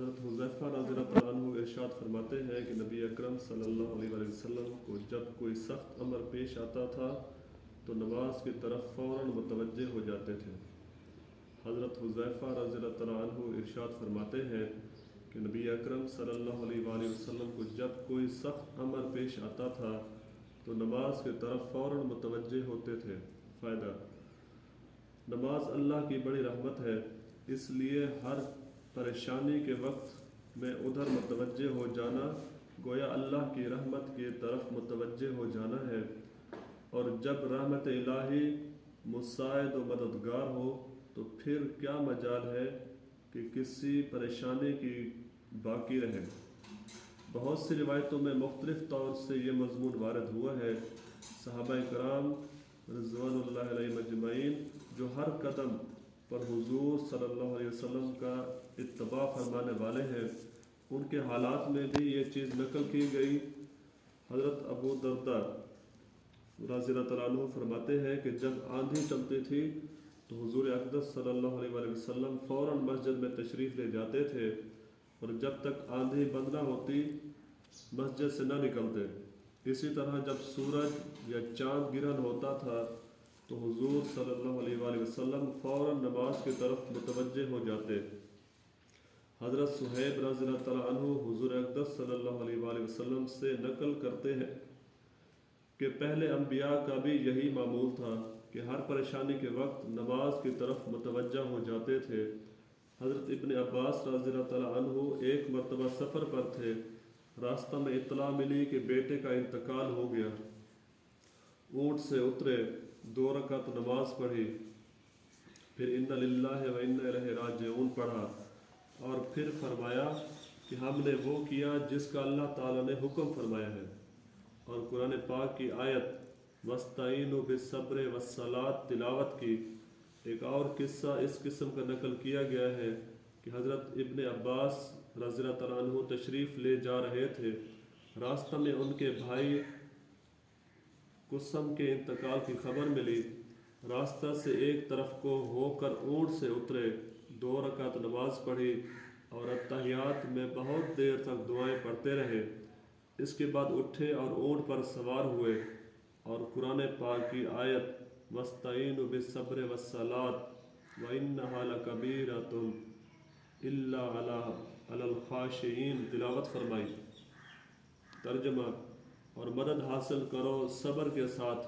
حضرت حضیفہ رضی اللہ عنہ ارشاد فرماتے ہیں کہ نبی اکرم صلی اللہ علیہ وآلہ وسلم کو جب کوئی سخت امر پیش آتا تھا تو نماز کی طرف فوراً متوجہ ہو جاتے تھے۔ حضرت حضیفہ رضی اللہ عنہ ارشاد فرماتے ہیں کہ نبی اکرم صلی اللہ علیہ وآلہ وسلم کو جب کوئی سخت امر پیش آتا تھا تو نماز کی طرف فوراً متوجہ ہوتے تھے۔ فائدہ، نماز اللہ کی بڑی رحمت ہے، اس لیے ہر پریشانی کے وقت میں ادھر متوجہ ہو جانا، گویا اللہ کی رحمت کی طرف متوجہ ہو جانا ہے۔ اور جب رحمت الہی مساعد و مددگار ہو، تو پھر کیا مجال ہے کہ کسی پریشانی کی باقی رہے؟ بہت سی روایتوں میں مختلف طور سے یہ مضمون وارد ہوا ہے۔ صحابہ کرام رضوان اللہ علیہ مجمعین جو ہر قدم پر حضور صلی اللہ علیہ وسلم کا اتباع فرمانے والے ہیں۔ ان کے حالات میں بھی یہ چیز نقل کی گئی۔ حضرت ابو دردہ رضی اللہ تعالیٰ عنہ فرماتے ہیں کہ جب آندھی چلتی تھی تو حضور اقدس صلی اللہ علیہ وآلہ وسلم فوراً مسجد میں تشریف لے جاتے تھے اور جب تک آندھی بند نہ ہوتی مسجد سے نہ نکلتے۔ اسی طرح جب سورج یا چاند گرہن ہوتا تھا تو حضور صلی اللہ علیہ وآلہ وسلم فوراً نماز کی طرف متوجہ ہو جاتے۔ حضرت صہیب رضی اللہ تعالیٰ عنہ حضور اقدس صلی اللہ علیہ وآلہ وسلم سے نقل کرتے ہیں کہ پہلے انبیاء کا بھی یہی معمول تھا کہ ہر پریشانی کے وقت نماز کی طرف متوجہ ہو جاتے تھے۔ حضرت ابن عباس رضی اللہ تعالیٰ عنہ ایک مرتبہ سفر پر تھے۔ راستہ میں اطلاع ملی کہ بیٹے کا انتقال ہو گیا۔ اونٹ سے اترے، دو رکعت نماز پڑھی، پھر ان للہ و ان الہ راجعون پڑھا اور پھر فرمایا کہ ہم نے وہ کیا جس کا اللہ تعالیٰ نے حکم فرمایا ہے۔ اور قرآن پاک کی آیت وسطین و بصبر وسلات تلاوت کی۔ ایک اور قصہ اس قسم کا نقل کیا گیا ہے کہ حضرت ابن عباس رضی اللہ تعالیٰ عنہ تشریف لے جا رہے تھے۔ راستہ میں ان کے بھائی قسم کے انتقال کی خبر ملی۔ راستہ سے ایک طرف کو ہو کر اونٹ سے اترے، دو رکعت نماز پڑھی اور اتحیات میں بہت دیر تک دعائیں پڑھتے رہے۔ اس کے بعد اٹھے اور اونٹ پر سوار ہوئے اور قرآن پاک کی آیت وسطین و بصبر وسلات و ان کبیر تم اللہ علیہ الخاشعین تلاوت فرمائی۔ ترجمہ اور مدد حاصل کرو صبر کے ساتھ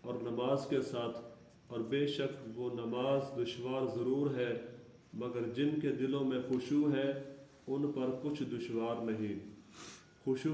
اور نماز کے ساتھ اور بے شک وہ نماز دشوار ضرور ہے، مگر جن کے دلوں میں خوشو ہے، ان پر کچھ دشوار نہیں۔ خوشو